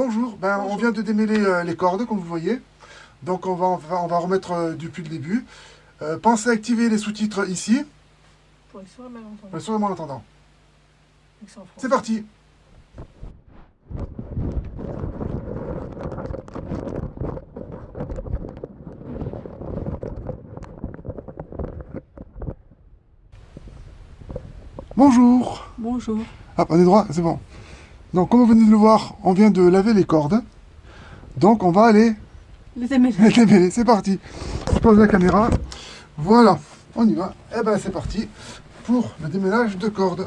Bonjour, ben, on vient de démêler euh, les cordes, comme vous voyez. Donc on va, on va, on va remettre euh, depuis le début. Euh, pensez à activer les sous-titres ici, Pour être sûr et malentendu. pour et. C'est parti Bonjour Bonjour. Ah, prenez droit, c'est bon. Donc, comme vous venez de le voir, on vient de laver les cordes. Donc, on va aller Les aimés. les démêler. C'est parti. Je pose la caméra. Voilà, on y va. Et ben, c'est parti pour le démêlage de cordes.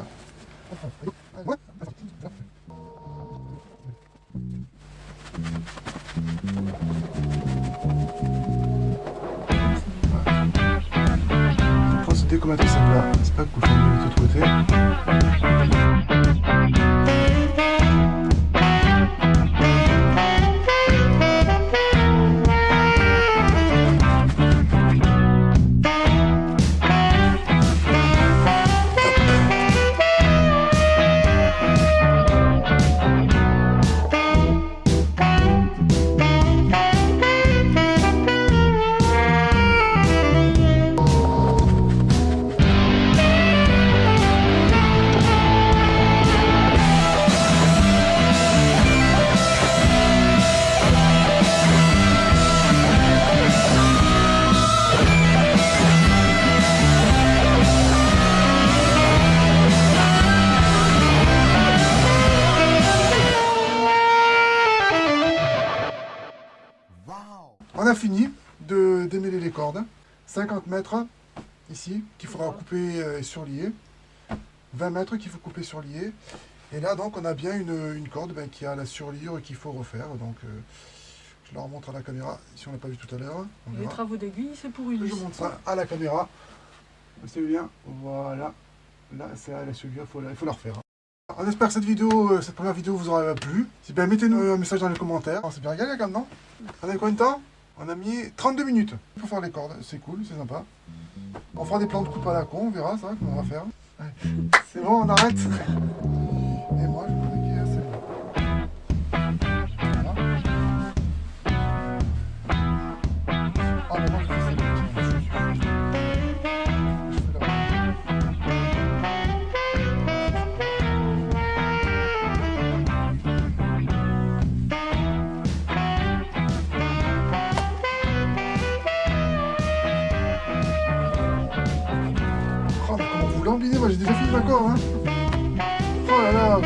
C'est pas de l'autre côté. On a fini de démêler les cordes. 50 mètres ici qu'il faudra couper euh, et surlier. 20 mètres qu'il faut couper surlier. Et là donc on a bien une, une corde ben, qui a la surliure qu'il faut refaire. Donc euh, je la remontre à la caméra si on l'a pas vu tout à l'heure. Les travaux d'aiguille, c'est pour Je Ulysse. montre ça à la caméra. C'est bien. Voilà. Là, c'est à la surliure, il faut, la- il faut la refaire. On espère que cette vidéo, euh, cette première vidéo vous aura plu. Si bien, mettez-nous un message dans les commentaires. On s'est bien régalé quand même, non? On a combien de temps? On a mis 32 minutes pour faire les cordes. C'est cool, c'est sympa. On fera des plans de coupe à la con, on verra ça, comment on va faire. C'est bon, on arrête vous moi j'ai déjà fini ma corde. Hein. Oh là là.